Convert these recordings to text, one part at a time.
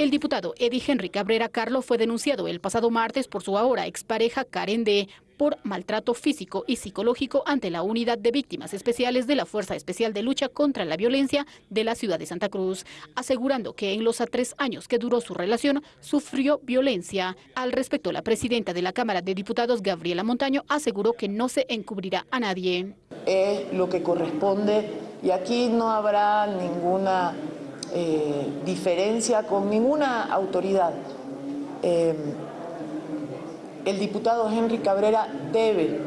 El diputado Eddie Henry Cabrera Carlo fue denunciado el pasado martes por su ahora expareja Karen D por maltrato físico y psicológico ante la Unidad de Víctimas Especiales de la Fuerza Especial de Lucha contra la Violencia de la ciudad de Santa Cruz, asegurando que en los tres años que duró su relación sufrió violencia. Al respecto, la presidenta de la Cámara de Diputados, Gabriela Montaño, aseguró que no se encubrirá a nadie. Es lo que corresponde y aquí no habrá ninguna eh, diferencia con ninguna autoridad. Eh, el diputado Henry Cabrera debe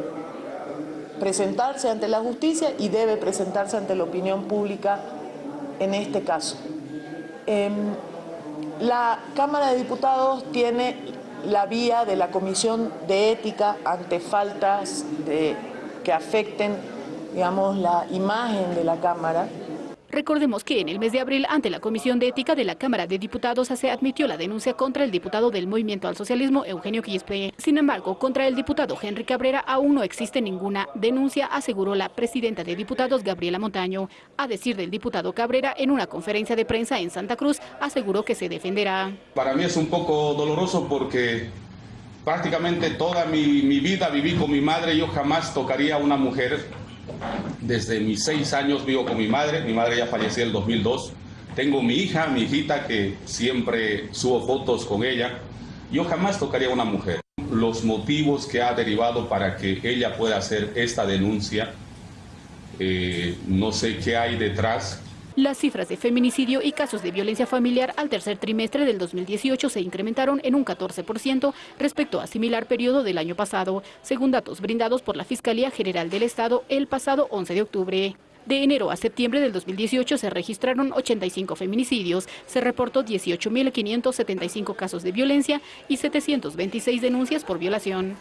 presentarse ante la justicia y debe presentarse ante la opinión pública en este caso. Eh, la Cámara de Diputados tiene la vía de la Comisión de Ética ante faltas que afecten digamos, la imagen de la Cámara. Recordemos que en el mes de abril, ante la Comisión de Ética de la Cámara de Diputados, se admitió la denuncia contra el diputado del Movimiento al Socialismo, Eugenio Quispe. Sin embargo, contra el diputado Henry Cabrera aún no existe ninguna denuncia, aseguró la presidenta de diputados, Gabriela Montaño. A decir del diputado Cabrera, en una conferencia de prensa en Santa Cruz, aseguró que se defenderá. Para mí es un poco doloroso porque prácticamente toda mi, mi vida viví con mi madre, yo jamás tocaría a una mujer desde mis seis años vivo con mi madre, mi madre ya falleció en el 2002. Tengo mi hija, mi hijita, que siempre subo fotos con ella. Yo jamás tocaría a una mujer. Los motivos que ha derivado para que ella pueda hacer esta denuncia, eh, no sé qué hay detrás, las cifras de feminicidio y casos de violencia familiar al tercer trimestre del 2018 se incrementaron en un 14% respecto a similar periodo del año pasado, según datos brindados por la Fiscalía General del Estado el pasado 11 de octubre. De enero a septiembre del 2018 se registraron 85 feminicidios, se reportó 18.575 casos de violencia y 726 denuncias por violación.